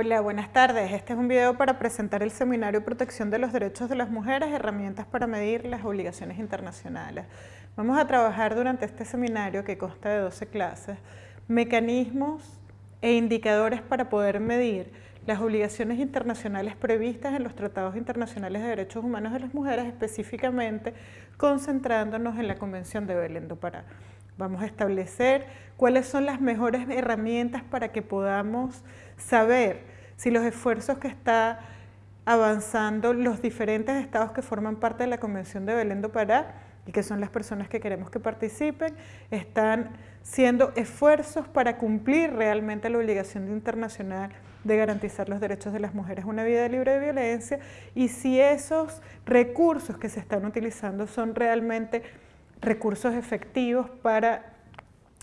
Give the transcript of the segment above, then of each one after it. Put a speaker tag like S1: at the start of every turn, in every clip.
S1: Hola, buenas tardes. Este es un video para presentar el seminario Protección de los Derechos de las Mujeres, herramientas para medir las obligaciones internacionales. Vamos a trabajar durante este seminario, que consta de 12 clases, mecanismos e indicadores para poder medir las obligaciones internacionales previstas en los tratados internacionales de derechos humanos de las mujeres, específicamente concentrándonos en la Convención de Belén do Pará. Vamos a establecer cuáles son las mejores herramientas para que podamos saber si los esfuerzos que está avanzando los diferentes estados que forman parte de la Convención de Belén do Pará y que son las personas que queremos que participen, están siendo esfuerzos para cumplir realmente la obligación internacional de garantizar los derechos de las mujeres una vida libre de violencia y si esos recursos que se están utilizando son realmente recursos efectivos para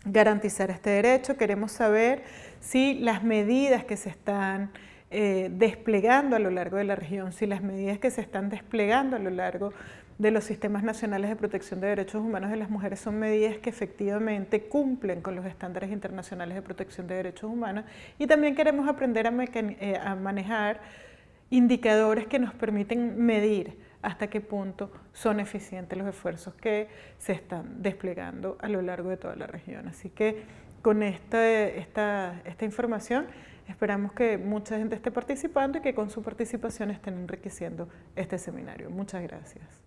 S1: garantizar este derecho. Queremos saber si las medidas que se están eh, desplegando a lo largo de la región, si las medidas que se están desplegando a lo largo de los sistemas nacionales de protección de derechos humanos de las mujeres son medidas que efectivamente cumplen con los estándares internacionales de protección de derechos humanos y también queremos aprender a, eh, a manejar indicadores que nos permiten medir hasta qué punto son eficientes los esfuerzos que se están desplegando a lo largo de toda la región. Así que con esta, esta, esta información esperamos que mucha gente esté participando y que con su participación estén enriqueciendo este seminario. Muchas gracias.